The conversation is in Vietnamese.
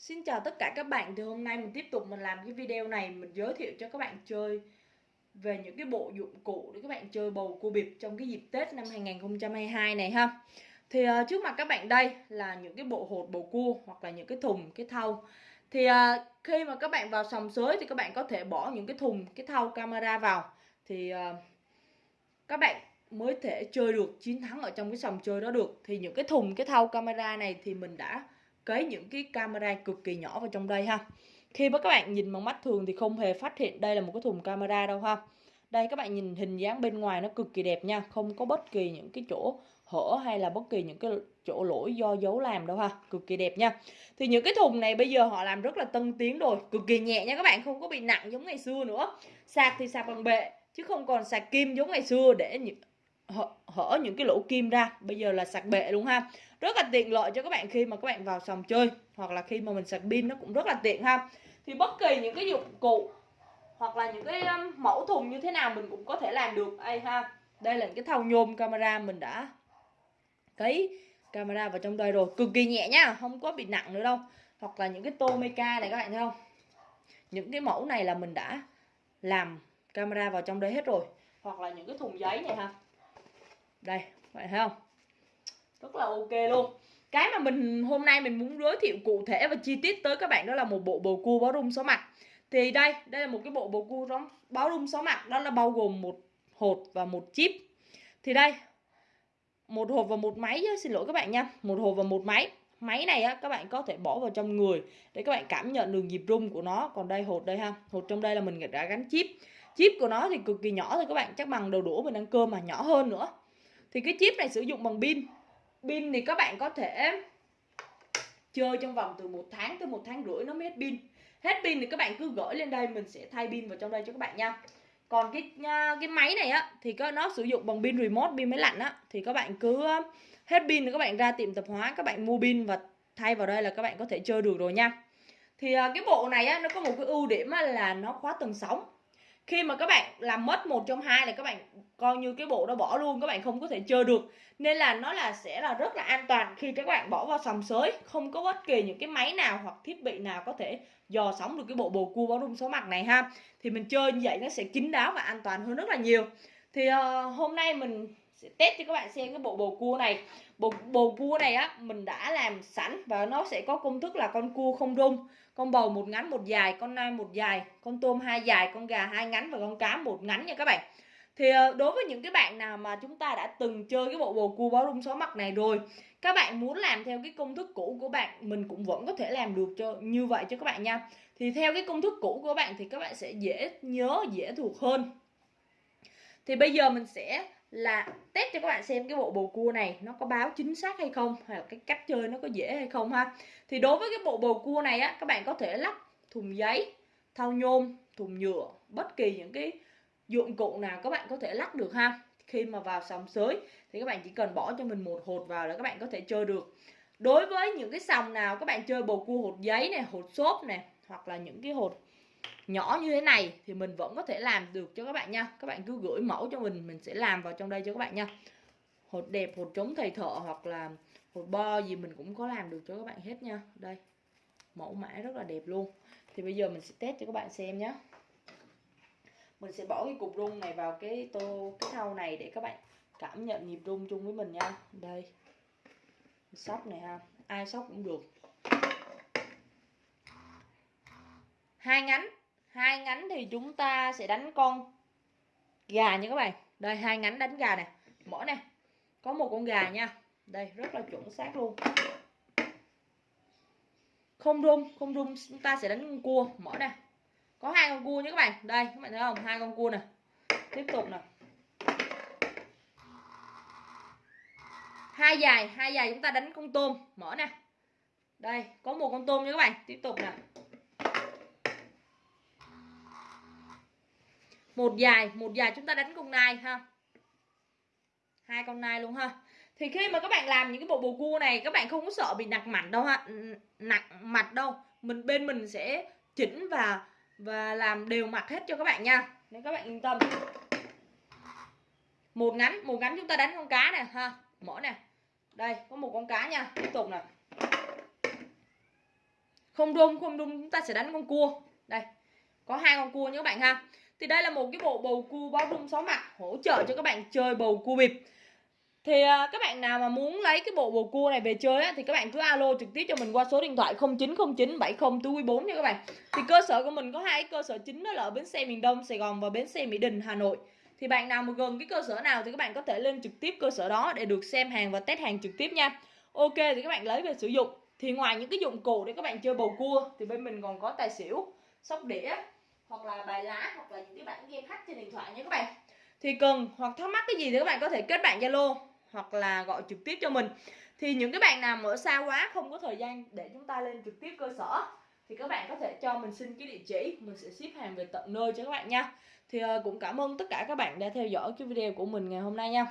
Xin chào tất cả các bạn Thì hôm nay mình tiếp tục mình làm cái video này Mình giới thiệu cho các bạn chơi Về những cái bộ dụng cụ để các bạn chơi bầu cua bịp Trong cái dịp Tết năm 2022 này ha. Thì uh, trước mặt các bạn đây là những cái bộ hột bầu cua Hoặc là những cái thùng, cái thau. Thì uh, khi mà các bạn vào sòng sới Thì các bạn có thể bỏ những cái thùng, cái thau camera vào. Thì uh, các bạn mới thể chơi được chiến thắng ở trong cái sòng chơi đó được. Thì những cái thùng, cái thau camera này thì mình đã cấy những cái camera cực kỳ nhỏ vào trong đây ha. Khi mà các bạn nhìn bằng mắt thường thì không hề phát hiện đây là một cái thùng camera đâu ha. Đây, các bạn nhìn hình dáng bên ngoài nó cực kỳ đẹp nha. Không có bất kỳ những cái chỗ hở hay là bất kỳ những cái chỗ lỗi do dấu làm đâu ha. Cực kỳ đẹp nha. Thì những cái thùng này bây giờ họ làm rất là tân tiến rồi. Cực kỳ nhẹ nha các bạn, không có bị nặng giống ngày xưa nữa. Sạc thì sạc bằng bệ, chứ không còn sạc kim giống ngày xưa để hở, hở những cái lỗ kim ra. Bây giờ là sạc bệ luôn ha. Rất là tiện lợi cho các bạn khi mà các bạn vào sòng chơi hoặc là khi mà mình sạc pin nó cũng rất là tiện ha. Thì bất kỳ những cái dụng cụ hoặc là những cái um, mẫu thùng như thế nào mình cũng có thể làm được. Ai ha đây là những cái thau nhôm camera mình đã cấy camera vào trong đây rồi. Cực kỳ nhẹ nhá không có bị nặng nữa đâu. Hoặc là những cái tô meca này các bạn thấy không? Những cái mẫu này là mình đã làm camera vào trong đây hết rồi. Hoặc là những cái thùng giấy này ha đây thấy không? Rất là ok luôn. Cái mà mình hôm nay mình muốn giới thiệu cụ thể và chi tiết tới các bạn đó là một bộ bầu cua báo rung số mặt. Thì đây đây là một cái bộ bầu cua báo rung số mặt. Đó là bao gồm một hột và một chip. Thì đây một hộp và một máy chứ, xin lỗi các bạn nha. Một hộp và một máy. Máy này á các bạn có thể bỏ vào trong người để các bạn cảm nhận được nhịp rung của nó. Còn đây hột đây ha. Hột trong đây là mình đã gắn chip. Chip của nó thì cực kỳ nhỏ thôi các bạn. Chắc bằng đầu đũa mình ăn cơm mà nhỏ hơn nữa thì cái chip này sử dụng bằng pin. Pin thì các bạn có thể chơi trong vòng từ một tháng tới một tháng rưỡi, nó mới hết pin. Hết pin thì các bạn cứ gửi lên đây, mình sẽ thay pin vào trong đây cho các bạn nha. Còn cái à, cái máy này á, thì có, nó sử dụng bằng pin remote, pin máy lạnh á. Thì các bạn cứ à, hết pin thì các bạn ra tiệm tạp hóa, các bạn mua pin và thay vào đây là các bạn có thể chơi được rồi nha. Thì à, cái bộ này á, nó có một cái ưu điểm là nó khóa tầng sóng khi mà các bạn làm mất một trong hai là các bạn coi như cái bộ đó bỏ luôn các bạn không có thể chơi được. Nên là nó là sẽ là rất là an toàn khi các bạn bỏ vào sòng sới. Không có bất kỳ những cái máy nào hoặc thiết bị nào có thể dò sóng được cái bộ bồ cua báo rung số mặt này ha. Thì mình chơi như vậy nó sẽ kín đáo và an toàn hơn rất là nhiều. Thì uh, hôm nay mình sẽ test cho các bạn xem cái bộ bồ cua này. Bộ bồ cua này á, mình đã làm sẵn và nó sẽ có công thức là con cua không rung, con bầu một ngắn một dài, con nai một dài, con tôm hai dài, con gà hai ngắn và con cá một ngắn nha các bạn. Thì ờ, đối với những cái bạn nào mà chúng ta đã từng chơi cái bộ bồ cua báo rung số mặt này rồi, các bạn muốn làm theo cái công thức cũ của bạn, mình cũng vẫn có thể làm được cho, như vậy cho các bạn nha. Thì theo cái công thức cũ của bạn thì các bạn sẽ dễ nhớ, dễ thuộc hơn. Thì bây giờ mình sẽ là test cho các bạn xem cái bộ bồ cua này nó có báo chính xác hay không hay là cái cách chơi nó có dễ hay không ha. Thì đối với cái bộ bồ cua này á, các bạn có thể lắp thùng giấy, thau nhôm, thùng nhựa, bất kỳ những cái dụng cụ nào các bạn có thể lắc được ha. Khi mà vào sòng sới thì các bạn chỉ cần bỏ cho mình một hột vào là các bạn có thể chơi được. Đối với những cái sòng nào các bạn chơi bầu cua hột giấy này, hột xốp này, hoặc là những cái hột nhỏ như thế này thì mình vẫn có thể làm được cho các bạn nha. Các bạn cứ gửi mẫu cho mình mình sẽ làm vào trong đây cho các bạn nha. Hột đẹp, hột trống thầy thợ hoặc là hột bo gì mình cũng có làm được cho các bạn hết nha. Đây, mẫu mã rất là đẹp luôn. Thì bây giờ mình sẽ test cho các bạn xem nhé mình sẽ bỏ cái cục rung này vào cái tô, cái thau này để các bạn cảm nhận nhịp rung chung với mình nha. Đây, sóc này ha. Ai sóc cũng được. Hai ngắn. Hai ngắn thì chúng ta sẽ đánh con gà nha các bạn. Đây, hai ngắn đánh gà nè mở nè có một con gà nha. Đây, rất là chuẩn xác luôn. Không rung không rung, chúng ta sẽ đánh con cua. Mở nè có hai con cua nhé các bạn. Đây, các bạn thấy không? Hai con cua nè. Tiếp tục nè. Hai dài hai dài chúng ta đánh con tôm. Mở nè. Đây, có một con tôm nha các bạn. Tiếp tục nè. Một dài một dài chúng ta đánh con nai ha. Hai con nai luôn ha. Thì khi mà các bạn làm những cái bộ bồ cua này, các bạn không có sợ bị nặng mặt đâu ha. Nặng mặt đâu. Mình, bên mình sẽ chỉnh và và làm đều mặt hết cho các bạn nha. Nên các bạn yên tâm. Một ngắn một ngắn chúng ta đánh con cá nè ha. Mỗi nè. Đây, có một con cá nha. Tiếp tục nè. Không rung không rung chúng ta sẽ đánh con cua. Đây, có hai con cua nha các bạn ha thì đây là một cái bộ bầu cua bao rung sáu mặt hỗ trợ cho các bạn chơi bầu cua bịp. Thì à, các bạn nào mà muốn lấy cái bộ bầu cua này về chơi á, thì các bạn cứ alo trực tiếp cho mình qua số điện thoại 0909 70 4 nha các bạn. Thì cơ sở của mình có hai cơ sở chính đó là ở bến xe miền Đông Sài Gòn và bến xe Mỹ Đình Hà Nội. Thì bạn nào mà gần cái cơ sở nào thì các bạn có thể lên trực tiếp cơ sở đó để được xem hàng và test hàng trực tiếp nha. Ok thì các bạn lấy về sử dụng. Thì ngoài những cái dụng cụ để các bạn chơi bầu cua thì bên mình còn có tài xỉu sóc đĩa hoặc là bài lá hoặc là những cái bản game hack trên điện thoại nha các bạn thì cần hoặc thắc mắc cái gì thì các bạn có thể kết bạn zalo hoặc là gọi trực tiếp cho mình. Thì những cái bạn nào mà ở xa quá, không có thời gian để chúng ta lên trực tiếp cơ sở, thì các bạn có thể cho mình xin cái địa chỉ, mình sẽ ship hàng về tận nơi cho các bạn nha. Thì ờ, cũng cảm ơn tất cả các bạn đã theo dõi cái video của mình ngày hôm nay nha.